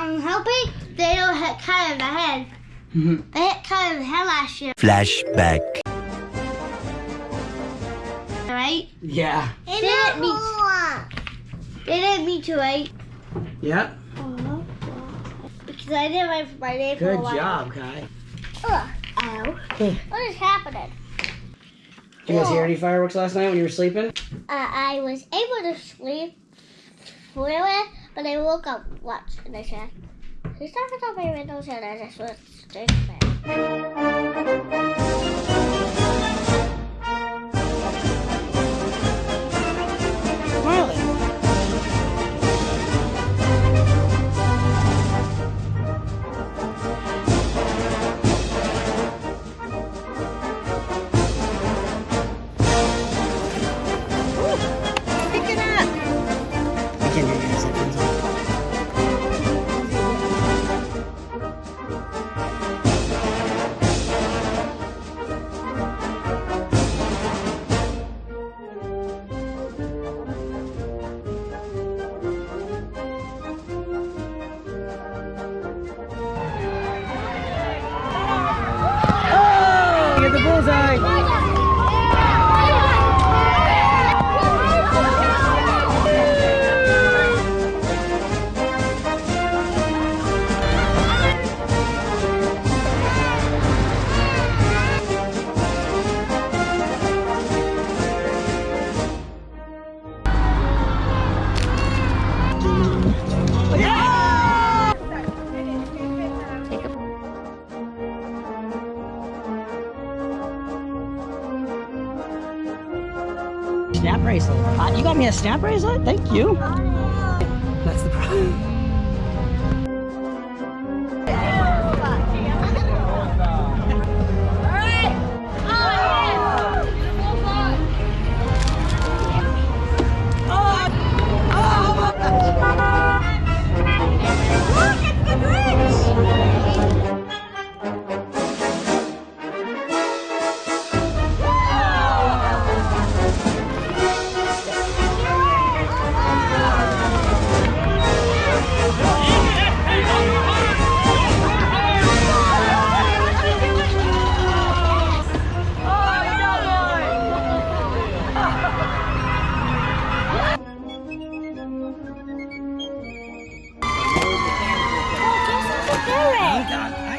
I'm hoping they don't hit Kai in the head. They hit Kai in the head last year, Flashback. right? Yeah. They didn't meet. They didn't meet you, right? Yep. Because I didn't wait for my name for Good a while. Good job, Kai. Ugh. Ow. What is happening? Did you guys hear any fireworks last night when you were sleeping? Uh, I was able to sleep for a while, but I woke up once and I said, Who's talking about my windows? And I just went straight to bed. Snap bracelet. Uh, you got me a snap bracelet? Thank you. Oh, God.